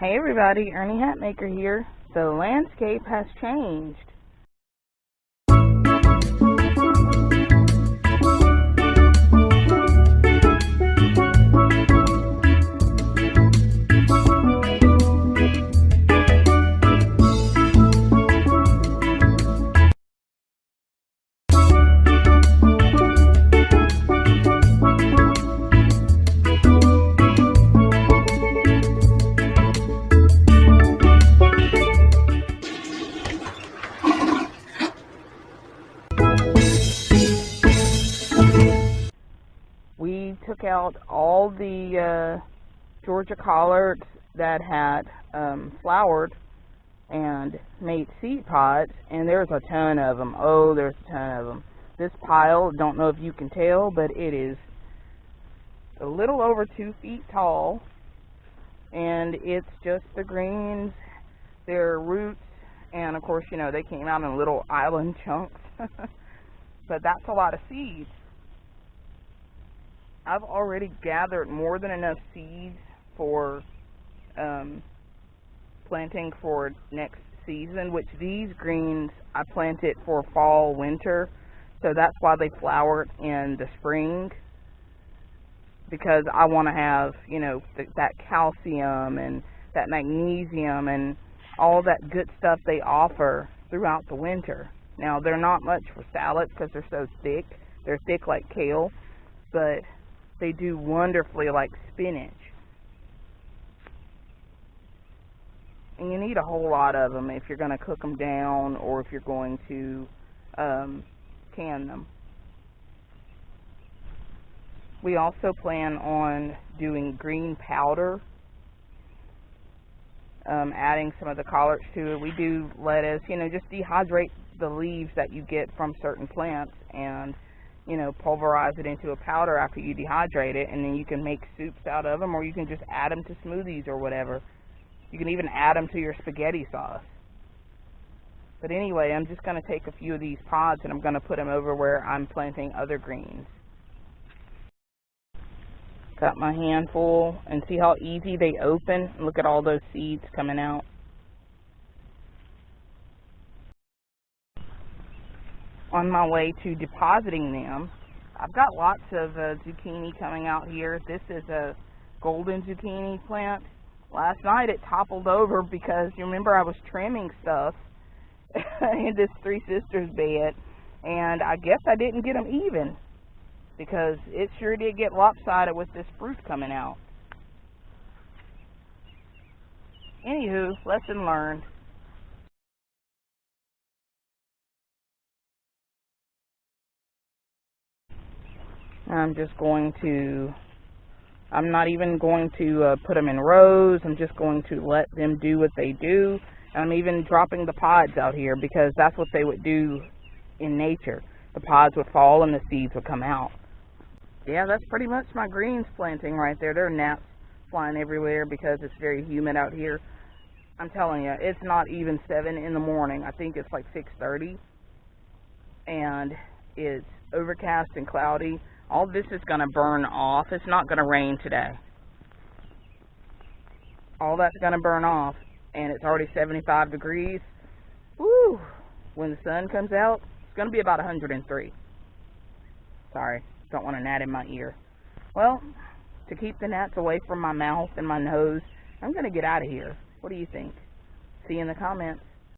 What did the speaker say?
Hey everybody, Ernie Hatmaker here. The landscape has changed. Took out all the uh, Georgia collards that had um, flowered and made seed pods, and there's a ton of them. Oh, there's a ton of them. This pile, don't know if you can tell, but it is a little over two feet tall, and it's just the greens, their roots, and of course, you know, they came out in little island chunks. but that's a lot of seeds. I've already gathered more than enough seeds for um, planting for next season, which these greens I planted for fall, winter. So that's why they flower in the spring because I want to have, you know, th that calcium and that magnesium and all that good stuff they offer throughout the winter. Now, they're not much for salad because they're so thick. They're thick like kale, but they do wonderfully like spinach. And you need a whole lot of them if you're going to cook them down or if you're going to um, can them. We also plan on doing green powder, um, adding some of the collards to it. We do lettuce, you know, just dehydrate the leaves that you get from certain plants and you know, pulverize it into a powder after you dehydrate it, and then you can make soups out of them, or you can just add them to smoothies or whatever. You can even add them to your spaghetti sauce. But anyway, I'm just going to take a few of these pods and I'm going to put them over where I'm planting other greens. Got my handful, and see how easy they open? Look at all those seeds coming out. On my way to depositing them. I've got lots of uh, zucchini coming out here. This is a golden zucchini plant. Last night it toppled over because you remember I was trimming stuff in this Three Sisters bed and I guess I didn't get them even because it sure did get lopsided with this fruit coming out. Anywho, lesson learned. I'm just going to, I'm not even going to uh, put them in rows. I'm just going to let them do what they do. I'm even dropping the pods out here because that's what they would do in nature. The pods would fall and the seeds would come out. Yeah, that's pretty much my greens planting right there. There are gnats flying everywhere because it's very humid out here. I'm telling you, it's not even 7 in the morning. I think it's like 6.30. And it's overcast and cloudy all this is going to burn off. It's not going to rain today. All that's going to burn off, and it's already 75 degrees. Woo! When the sun comes out, it's going to be about 103. Sorry, don't want a gnat in my ear. Well, to keep the gnats away from my mouth and my nose, I'm going to get out of here. What do you think? See you in the comments.